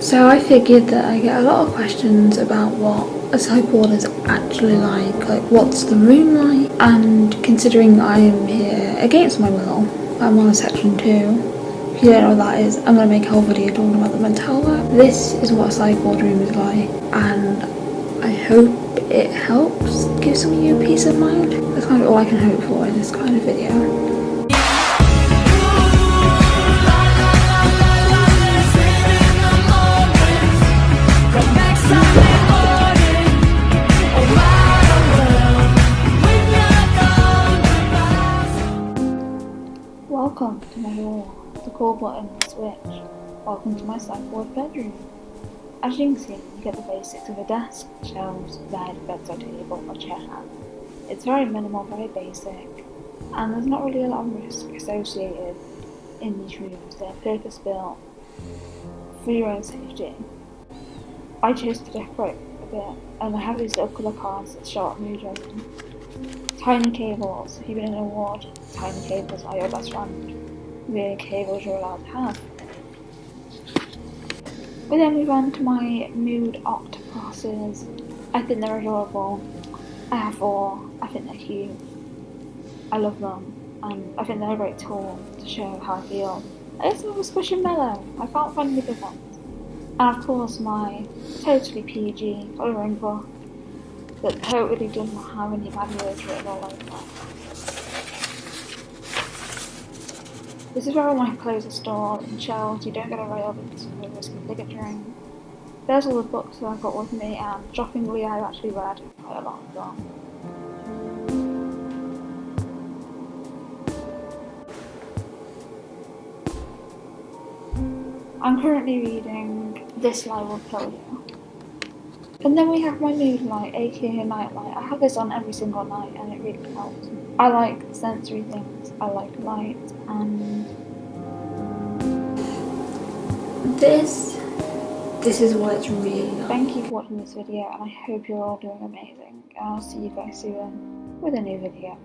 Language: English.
So I figured that I get a lot of questions about what a psych ward is actually like, like what's the room like, and considering I am here against my will, I'm on a section 2, if you don't know what that is, I'm going to make a whole video talking about the mental. This is what a ward room is like, and I hope it helps give some of you peace of mind. That's kind of all I can hope for in this kind of video. Welcome to my door, the call button switch. Welcome to my psych ward bedroom. As you can see, you get the basics of a desk, shelves, bed, bedside table, or chair. It's very minimal, very basic, and there's not really a lot of risk associated in these rooms. They're purpose built for your own safety. I chose to decorate a bit, and I have these little colour cards that show up mood Tiny cables, if you win an award, tiny cables are your best friend. The cables you're allowed to have. We then move on to my mood octopuses. I think they're adorable. I have four. I think they're cute. I love them. And I think they're a great tool to show how I feel. I just love a Squishmallow. I can't find any good ones. And of course my totally PG colouring book that totally doesn't have any bad words written all over it. This is where all my clothes are stored in shelves, you don't get away of it, so no risk of ligaturing. There's all the books that I've got with me and shockingly I've actually read quite a lot of them. I'm currently reading This Lie Will Kill You and then we have my mood light, aka night light. I have this on every single night and it really helps. I like sensory things, I like light and this this is what it's really like. Thank you for watching this video and I hope you're all doing amazing. And I'll see you guys soon with a new video.